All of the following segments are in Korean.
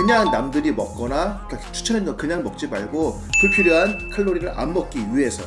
그냥 남들이 먹거나 그러니까 추천해준 거 그냥 먹지 말고 불필요한 칼로리를 안 먹기 위해서.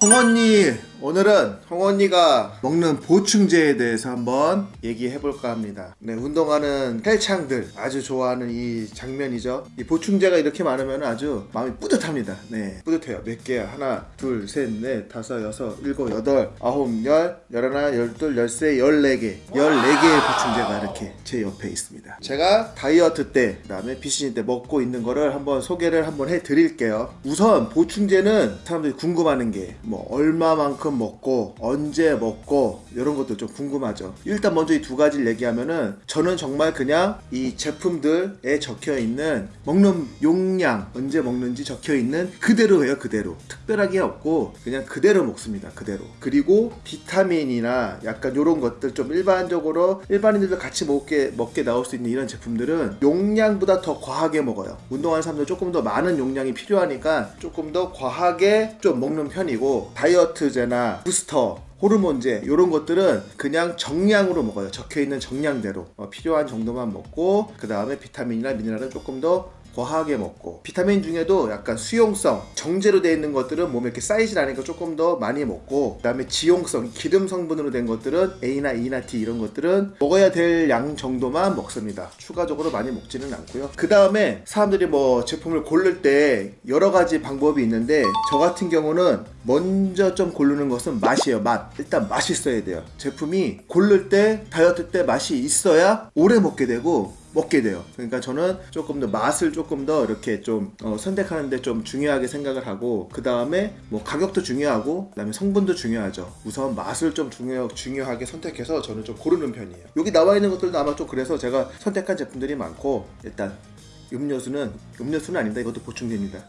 홍언니 오늘은 홍언니가 먹는 보충제에 대해서 한번 얘기해 볼까 합니다. 네 운동하는 헬창들 아주 좋아하는 이 장면이죠. 이 보충제가 이렇게 많으면 아주 마음이 뿌듯합니다. 네 뿌듯해요. 몇 개야? 하나 둘셋넷 다섯 여섯 일곱 여덟 아홉 열 열하나 열둘 열세 열네 개. 열네 개의 보충제가 이렇게 제 옆에 있습니다. 제가 다이어트 때 그 다음에 비시즌 때 먹고 있는 거를 한번 소개를 한번 해 드릴게요. 우선 보충제는 사람들이 궁금하는 게 뭐 얼마만큼 먹고 언제 먹고 이런 것도 좀 궁금하죠. 일단 먼저 이 두 가지를 얘기하면은 저는 정말 그냥 이 제품들에 적혀 있는 먹는 용량 언제 먹는지 적혀 있는 그대로예요 그대로. 특별하게 없고 그냥 그대로 먹습니다 그대로. 그리고 비타민이나 약간 이런 것들 좀 일반적으로 일반인들도 같이 먹게 먹게 나올 수 있는 이런 제품들은 용량보다 더 과하게 먹어요. 운동하는 사람들 조금 더 많은 용량이 필요하니까 조금 더 과하게 좀 먹는 편이고 다이어트제나 부스터 호르몬제 이런 것들은 그냥 정량으로 먹어요. 적혀있는 정량대로. 어, 필요한 정도만 먹고 그 다음에 비타민이나 미네랄은 조금 더 과하게 먹고 비타민 중에도 약간 수용성 정제로 되어 있는 것들은 몸에 이렇게 쌓이질 않으니까 조금 더 많이 먹고 그 다음에 지용성 기름 성분으로 된 것들은 A나 E나 D 이런 것들은 먹어야 될 양 정도만 먹습니다. 추가적으로 많이 먹지는 않고요. 그 다음에 사람들이 뭐 제품을 고를 때 여러 가지 방법이 있는데 저 같은 경우는 먼저 좀 고르는 것은 맛이에요 맛. 일단 맛있어야 돼요. 제품이 고를 때 다이어트 때 맛이 있어야 오래 먹게 되고 먹게 돼요. 그러니까 저는 조금 더 맛을 조금 더 이렇게 좀 어, 선택하는데 좀 중요하게 생각을 하고 그 다음에 뭐 가격도 중요하고 그 다음에 성분도 중요하죠. 우선 맛을 좀 중요, 중요하게 선택해서 저는 좀 고르는 편이에요. 여기 나와 있는 것들도 아마 좀 그래서 제가 선택한 제품들이 많고 일단 음료수는 음료수는 아닙니다. 이것도 보충제입니다.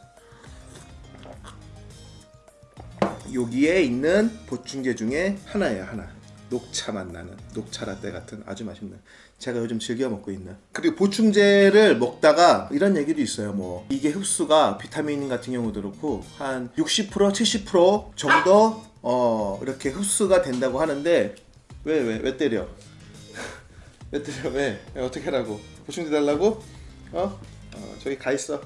여기에 있는 보충제 중에 하나예요 하나 녹차 맛 나는 녹차 라떼 같은 아주 맛있는 제가 요즘 즐겨 먹고 있는. 그리고 보충제를 먹다가 이런 얘기도 있어요 뭐. 이게 흡수가 비타민 같은 경우도 그렇고 한 60% 70% 정도 어 이렇게 흡수가 된다고 하는데 왜 왜 왜 때려? 왜 때려? 왜, 왜 어떻게 하라고? 보충제 달라고? 어? 어 저기 가 있어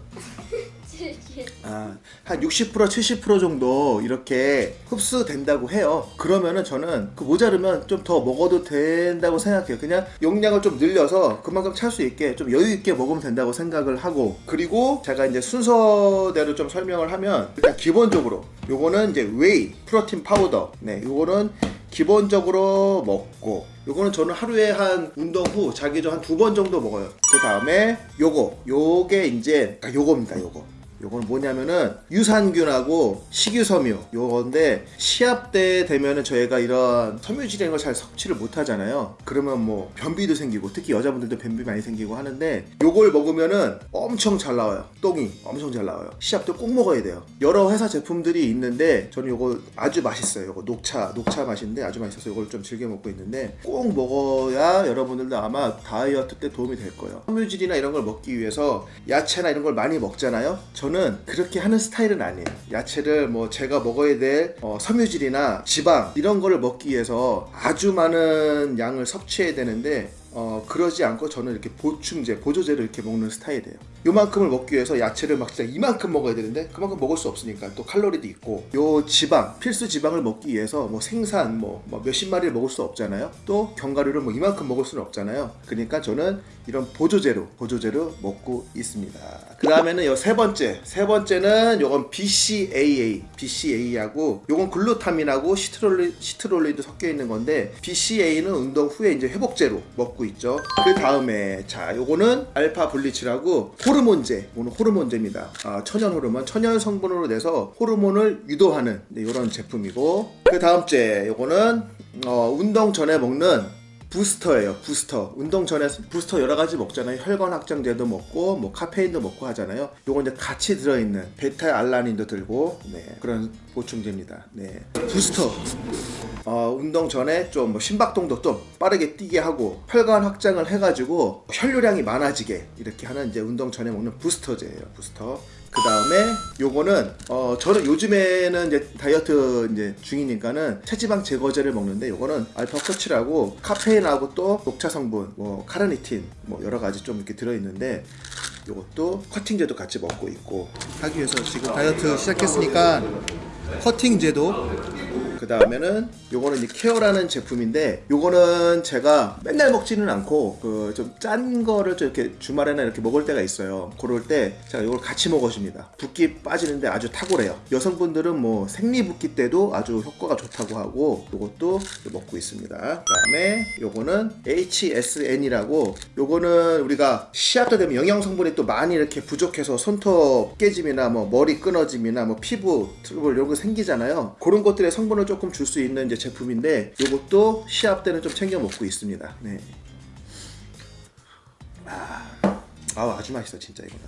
아, 한 60% 70% 정도 이렇게 흡수된다고 해요. 그러면은 저는 그 모자르면 좀 더 먹어도 된다고 생각해요. 그냥 용량을 좀 늘려서 그만큼 찰 수 있게 좀 여유 있게 먹으면 된다고 생각을 하고 그리고 제가 이제 순서대로 좀 설명을 하면 일단 기본적으로 요거는 이제 whey protein powder. 네 요거는 기본적으로 먹고 요거는 저는 하루에 한 운동 후 자기 전 한 두 번 정도 먹어요. 그 다음에 요거 요게 이제 아, 요겁니다 요거 요건 뭐냐면은 유산균하고 식유섬유. 요건데 시합 때 되면은 저희가 이런 섬유질이라는 걸 잘 섭취를 못 하잖아요. 그러면 뭐 변비도 생기고 특히 여자분들도 변비 많이 생기고 하는데 요걸 먹으면은 엄청 잘 나와요. 똥이 엄청 잘 나와요. 시합 때 꼭 먹어야 돼요. 여러 회사 제품들이 있는데 저는 요거 아주 맛있어요. 요거 녹차 녹차 맛인데 아주 맛있어서 요걸 좀 즐겨 먹고 있는데 꼭 먹어야 여러분들도 아마 다이어트 때 도움이 될 거예요. 섬유질이나 이런 걸 먹기 위해서 야채나 이런 걸 많이 먹잖아요. 저는 그렇게 하는 스타일은 아니에요. 야채를 뭐 제가 먹어야 될 어, 섬유질이나 지방 이런 거를 먹기 위해서 아주 많은 양을 섭취해야 되는데 어, 그러지 않고 저는 이렇게 보충제, 보조제를 이렇게 먹는 스타일이에요. 요만큼을 먹기 위해서 야채를 막 진짜 이만큼 먹어야 되는데 그만큼 먹을 수 없으니까 또 칼로리도 있고. 요 지방, 필수 지방을 먹기 위해서 뭐 생산 뭐, 뭐 몇십 마리를 먹을 수 없잖아요. 또 견과류를 뭐 이만큼 먹을 수는 없잖아요. 그러니까 저는 이런 보조제로 보조제로 먹고 있습니다. 그 다음에는 요 세 번째 세 번째는 요건 BCAA BCA하고 요건 글루타민하고 시트롤리, 시트롤리도 섞여 있는 건데 BCA는 운동 후에 이제 회복제로 먹고 있죠. 그 다음에 자 요거는 알파 블리치라고 호르몬제 오늘 호르몬제입니다. 아, 천연 호르몬 천연 성분으로 내서 호르몬을 유도하는 네, 이런 제품이고. 그 다음째 요거는 어, 운동 전에 먹는 부스터예요 부스터. 운동 전에 부스터 여러 가지 먹잖아요. 혈관 확장제도 먹고 뭐 카페인도 먹고 하잖아요. 요거 이제 같이 들어있는 베타 알라닌도 들고 네 그런 보충제입니다. 네. 부스터. 어, 운동 전에 좀 뭐 심박동도 좀 빠르게 뛰게 하고 혈관 확장을 해가지고 혈류량이 많아지게 이렇게 하는 이제 운동 전에 먹는 부스터제예요 부스터 그 다음에 요거는 어 저는 요즘에는 이제 다이어트 이제 중이니까는 체지방 제거제를 먹는데 요거는 알파 코치라고 카페인하고 또 녹차 성분, 뭐 카르니틴, 뭐 여러 가지 좀 이렇게 들어 있는데 요것도 cutting제도 같이 먹고 있고 하기 위해서 지금 다이어트 시작했으니까 cutting제도 그 다음에는 요거는 이 케어라는 제품인데 요거는 제가 맨날 먹지는 않고 그 좀 짠 거를 좀 이렇게 주말에나 이렇게 먹을 때가 있어요. 그럴 때 제가 요걸 같이 먹어줍니다. 붓기 빠지는데 아주 탁월해요. 여성분들은 뭐 생리 붓기 때도 아주 효과가 좋다고 하고 요것도 먹고 있습니다. 그 다음에 요거는 HSN이라고 요거는 우리가 때 되면 영양 성분이 또 많이 이렇게 부족해서 손톱 깨짐이나 뭐 머리 끊어짐이나 뭐 피부 트러블 이런 거 생기잖아요. 그런 것들의 성분을 조금 줄 수 있는 이제 제품인데 요것도 시합 때는 좀 챙겨 먹고 있습니다. 네. 아, 아 아주 맛있어 진짜 이거는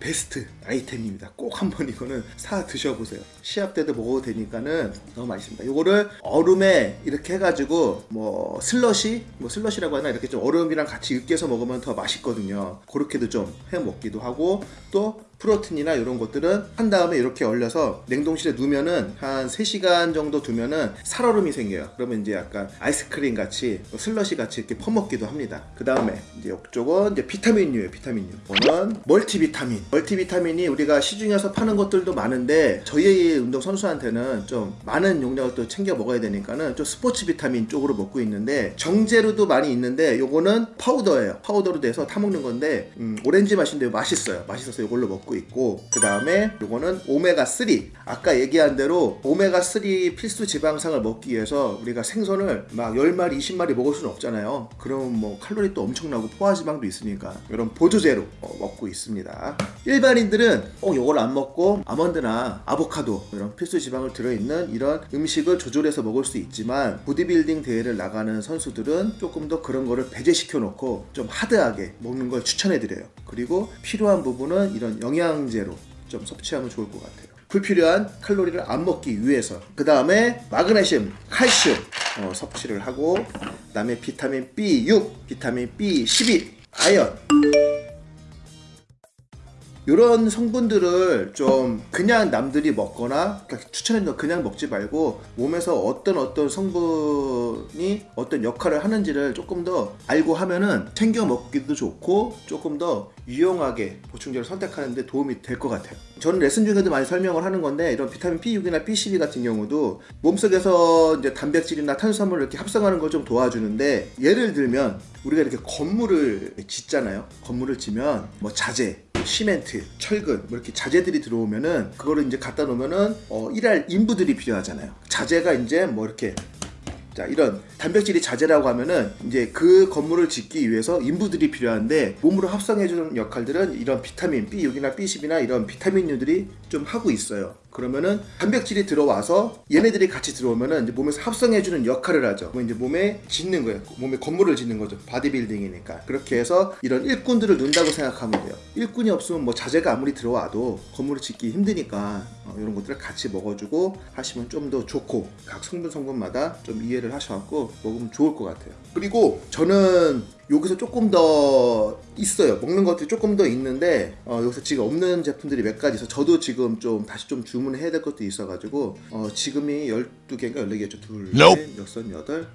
베스트 아이템입니다. 꼭 한번 이거는 사 드셔보세요. 시합 때도 먹어도 되니까는 너무 맛있습니다. 요거를 얼음에 이렇게 해가지고 뭐 슬러시? 뭐 슬러시라고 하나? 이렇게 좀 얼음이랑 같이 으깨서 먹으면 더 맛있거든요. 그렇게도 좀 해 먹기도 하고 또 프로틴이나 이런 것들은 한 다음에 이렇게 얼려서 냉동실에 두면은 한 3시간 정도 두면은 살얼음이 생겨요. 그러면 이제 약간 아이스크림 같이 슬러시 같이 이렇게 퍼먹기도 합니다. 그 다음에 이제 이쪽은 이제 비타민류예요. 비타민류. 이거는 멀티비타민. 멀티비타민이 우리가 시중에서 파는 것들도 많은데 저희 운동 선수한테는 좀 많은 용량을 또 챙겨 먹어야 되니까는 좀 스포츠 비타민 쪽으로 먹고 있는데 정제로도 많이 있는데 요거는 파우더예요. 파우더로 돼서 타 먹는 건데 음, 오렌지 맛인데 맛있어요. 맛있어서 이걸로 먹고 있고 그 다음에 요거는 오메가 3 아까 얘기한 대로 오메가 3 필수 지방산을 먹기 위해서 우리가 생선을 막 10마리 20마리 먹을 수는 없잖아요. 그럼 뭐 칼로리 또 엄청나고 포화지방도 있으니까 이런 보조제로 어, 먹고 있습니다. 일반인들은 꼭 요걸 안 먹고 아몬드나 아보카도 이런 필수 지방을 들어있는 이런 음식을 조절해서 먹을 수 있지만 보디빌딩 대회를 나가는 선수들은 조금 더 그런 거를 배제시켜 놓고 좀 하드하게 먹는 걸 추천해 드려요. 그리고 필요한 부분은 이런 영양 제로 좀 섭취하면 좋을 것 같아요. 불필요한 칼로리를 안 먹기 위해서. 그 다음에 마그네슘, 칼슘 어, 섭취를 하고 그 다음에 비타민 B6, 비타민 B12, 아연 이런 성분들을 좀 그냥 남들이 먹거나 추천해도 그냥 먹지 말고 몸에서 어떤 어떤 성분이 어떤 역할을 하는지를 조금 더 알고 하면은 챙겨 먹기도 좋고 조금 더 유용하게 보충제를 선택하는데 도움이 될 것 같아요. 저는 레슨 중에도 많이 설명을 하는 건데 이런 비타민 B6이나 B12 같은 경우도 몸속에서 이제 단백질이나 탄수화물을 이렇게 합성하는 걸 좀 도와주는데 예를 들면 우리가 이렇게 건물을 짓잖아요. 건물을 지면 뭐 자재 시멘트, 철근 뭐 이렇게 자재들이 들어오면은 그거를 이제 갖다 놓으면은 어, 일할 인부들이 필요하잖아요. 자재가 이제 뭐 이렇게 자 이런 단백질이 자재라고 하면은 이제 그 건물을 짓기 위해서 인부들이 필요한데 몸으로 합성해주는 역할들은 이런 비타민 B6이나 B12나 이런 비타민류들이 좀 하고 있어요. 그러면은 단백질이 들어와서 얘네들이 같이 들어오면은 이제 몸에서 합성해주는 역할을 하죠. 뭐 이제 몸에 짓는 거예요. 몸에 건물을 짓는 거죠. 바디빌딩이니까. 그렇게 해서 이런 일꾼들을 넣는다고 생각하면 돼요. 일꾼이 없으면 뭐 자재가 아무리 들어와도 건물을 짓기 힘드니까 어, 이런 것들을 같이 먹어주고 하시면 좀 더 좋고 각 성분 성분마다 좀 이해를 하셔갖고 먹으면 좋을 것 같아요. 그리고 저는 여기서 조금 더 있어요. 먹는 것들이 조금 더 있는데 어, 여기서 지금 없는 제품들이 몇 가지 있어. 저도 지금 좀 다시 좀 주문을 해야 될 것도 있어 가지고 어, 지금이 12개인가 14개죠. 둘, 넷, 여섯, 여덟,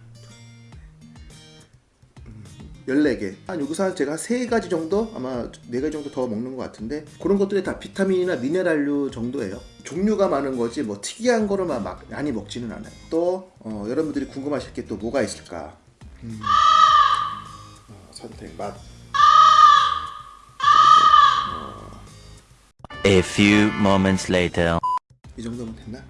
14개. 한 여기서 한 제가 한 3가지 정도? 아마 4가지 정도 더 먹는 것 같은데 그런 것들이 다 비타민이나 미네랄류 정도예요. 종류가 많은 거지 뭐 특이한 거를 막, 막 많이 먹지는 않아요. 또 어, 여러분들이 궁금하실 게 또 뭐가 있을까? 음. 어, 선택 맛. A few moments later. 이 정도면 됐나?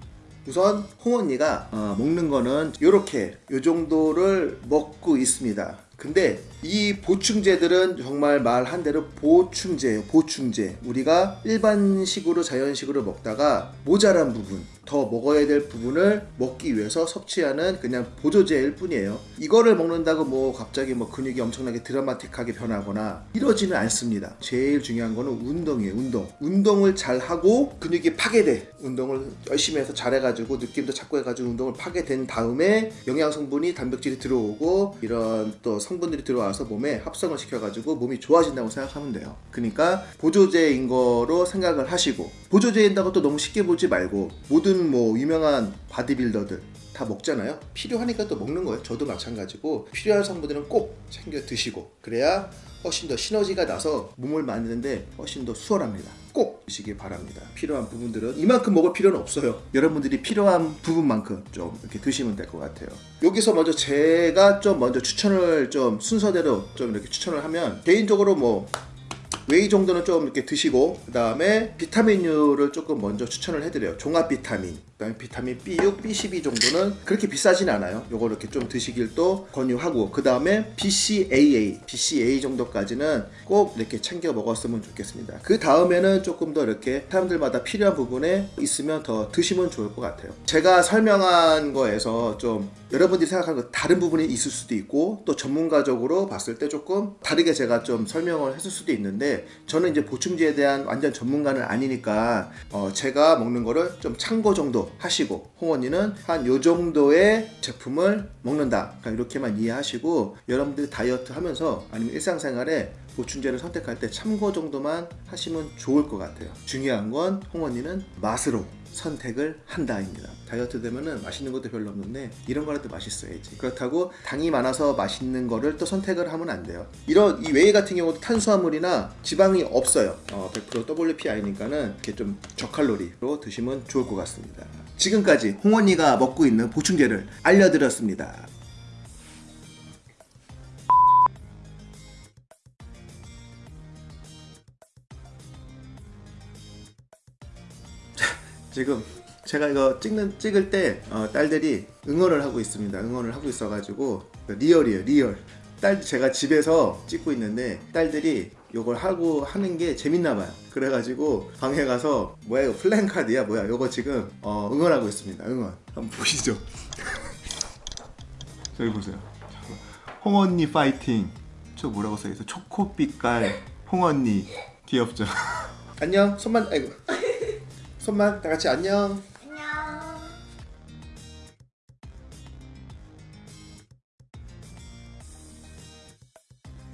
우선 홍언니가 어, 먹는 거는 이렇게 이 정도를 먹고 있습니다. 근데 이 보충제들은 정말 말한 대로 보충제예요. 보충제. 우리가 일반식으로 자연식으로 먹다가 모자란 부분 더 먹어야 될 부분을 먹기 위해서 섭취하는 그냥 보조제일 뿐이에요. 이거를 먹는다고 뭐 갑자기 뭐 근육이 엄청나게 드라마틱하게 변하거나 이러지는 않습니다. 제일 중요한 거는 운동이에요. 운동. 운동을 잘 하고 근육이 파괴돼. 운동을 열심히 해서 잘해가지고 느낌도 잡고 해가지고 운동을 파괴된 다음에 영양 성분이 단백질이 들어오고 이런 또 성분들이 들어와서 몸에 합성을 시켜가지고 몸이 좋아진다고 생각하면 돼요. 그러니까 보조제인 거로 생각을 하시고 보조제인다고 또 너무 쉽게 보지 말고 모든 뭐 유명한 바디빌더들 다 먹잖아요. 필요하니까 또 먹는 거예요. 저도 마찬가지고 필요한 성분들은 꼭 챙겨 드시고 그래야 훨씬 더 시너지가 나서 몸을 만드는데 훨씬 더 수월합니다. 꼭 드시기 바랍니다. 필요한 부분들은 이만큼 먹을 필요는 없어요. 여러분들이 필요한 부분만큼 좀 이렇게 드시면 될 것 같아요. 여기서 먼저 제가 좀 먼저 추천을 좀 순서대로 좀 이렇게 추천을 하면 개인적으로 뭐 whey 정도는 좀 이렇게 드시고 그 다음에 비타민류를 조금 먼저 추천을 해드려요. 종합 비타민 그 다음에 비타민 B6, B12 정도는 그렇게 비싸진 않아요. 요거 이렇게 좀 드시길 또 권유하고 그 다음에 BCAA, BCAA 정도까지는 꼭 이렇게 챙겨 먹었으면 좋겠습니다. 그 다음에는 조금 더 이렇게 사람들마다 필요한 부분에 있으면 더 드시면 좋을 것 같아요. 제가 설명한 거에서 좀 여러분들이 생각하는 거 다른 부분이 있을 수도 있고 또 전문가적으로 봤을 때 조금 다르게 제가 좀 설명을 했을 수도 있는데 저는 이제 보충제에 대한 완전 전문가는 아니니까 어 제가 먹는 거를 좀 참고 정도 하시고 홍언니는 한 요 정도의 제품을 먹는다. 그러니까 이렇게만 이해하시고 여러분들이 다이어트 하면서 아니면 일상생활에 보충제를 선택할 때 참고 정도만 하시면 좋을 것 같아요 중요한 건 홍언니는 맛으로 선택을 한다입니다. 다이어트 되면은 맛있는 것도 별로 없는데 이런 거라도 맛있어야지. 그렇다고 당이 많아서 맛있는 거를 또 선택을 하면 안 돼요. 이런 이 whey 같은 경우도 탄수화물이나 지방이 없어요. 어, 100% WPI니까는 이렇게 좀 저칼로리로 드시면 좋을 것 같습니다. 지금까지 홍언니가 먹고 있는 보충제를 알려드렸습니다. 지금 제가 이거 찍는 찍을 때 어, 딸들이 응원을 하고 있습니다. 응원을 하고 있어 가지고 real이에요, real. 딸 제가 집에서 찍고 있는데 딸들이 이걸 하고 하는 게 재밌나 봐요. 그래가지고 방에 가서 뭐야 이거 플랜카드야 뭐야 이거 지금 어, 응원하고 있습니다. 응원 한번 보시죠. 저기 보세요. 홍언니 파이팅. 저 뭐라고 써있어? 초코빛깔 홍언니 귀엽죠? 안녕 손만 아이고 손만 다 같이 안녕